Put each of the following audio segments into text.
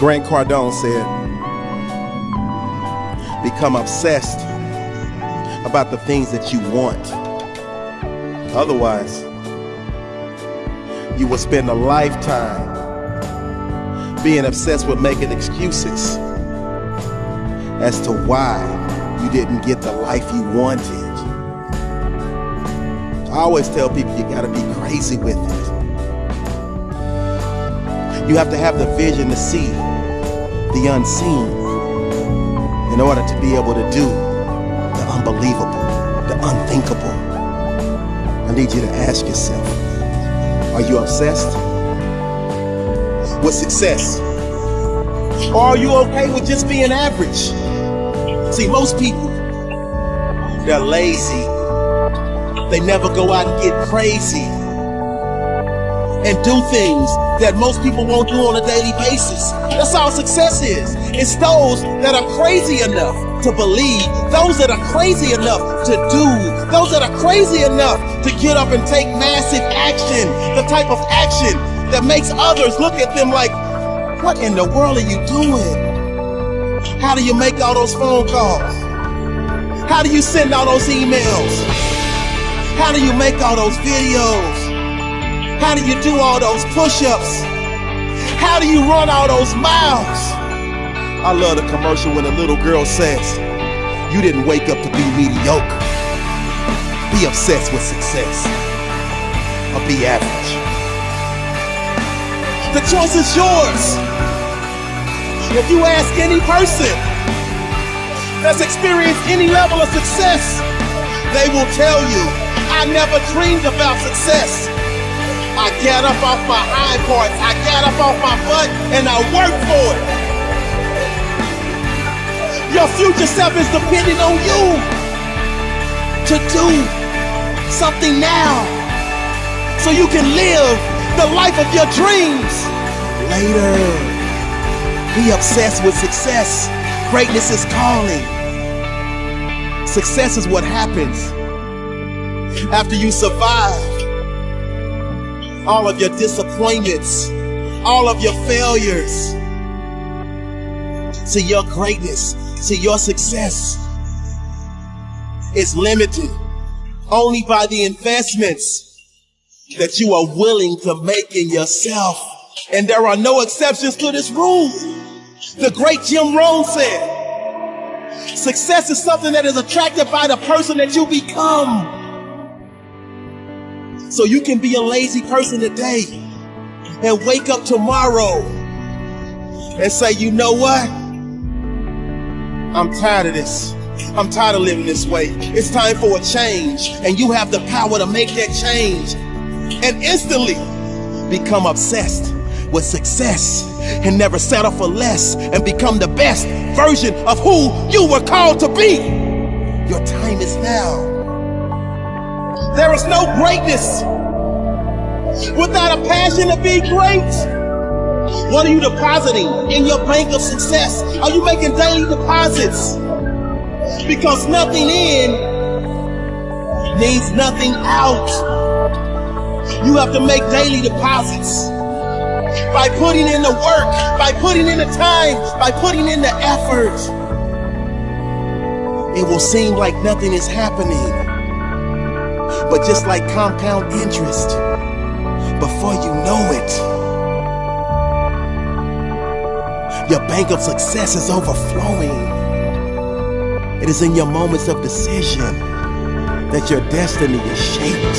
Grant Cardone said, Become obsessed about the things that you want. Otherwise, you will spend a lifetime being obsessed with making excuses as to why you didn't get the life you wanted. I always tell people you gotta be crazy with it. You have to have the vision to see the unseen in order to be able to do the unbelievable, the unthinkable. I need you to ask yourself, are you obsessed with success? Or are you okay with just being average? See, most people, they're lazy. They never go out and get crazy and do things that most people won't do on a daily basis. That's all success is. It's those that are crazy enough to believe, those that are crazy enough to do, those that are crazy enough to get up and take massive action, the type of action that makes others look at them like, what in the world are you doing? How do you make all those phone calls? How do you send all those emails? How do you make all those videos? How do you do all those push-ups? How do you run all those miles? I love the commercial when a little girl says, you didn't wake up to be mediocre. Be obsessed with success or be average. The choice is yours. If you ask any person that's experienced any level of success, they will tell you, I never dreamed about success. I got up off my hind parts, I got up off my butt, and I worked for it. Your future self is depending on you to do something now so you can live the life of your dreams later. Be obsessed with success. Greatness is calling. Success is what happens after you survive all of your disappointments, all of your failures. to your greatness, to your success is limited only by the investments that you are willing to make in yourself. And there are no exceptions to this rule. The great Jim Rohn said, success is something that is attracted by the person that you become. So you can be a lazy person today and wake up tomorrow and say, you know what? I'm tired of this. I'm tired of living this way. It's time for a change. And you have the power to make that change and instantly become obsessed with success and never settle for less and become the best version of who you were called to be. Your time is now. There is no greatness without a passion to be great. What are you depositing in your bank of success? Are you making daily deposits? Because nothing in needs nothing out. You have to make daily deposits by putting in the work, by putting in the time, by putting in the effort. It will seem like nothing is happening. But just like compound interest, before you know it, your bank of success is overflowing. It is in your moments of decision that your destiny is shaped.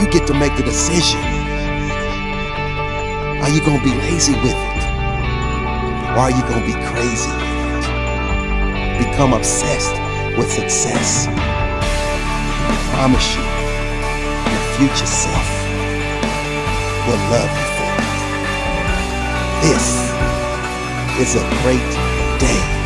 You get to make the decision. Are you going to be lazy with it? Or are you going to be crazy? Become obsessed with success promise you, your future self will love you for it. This is a great day.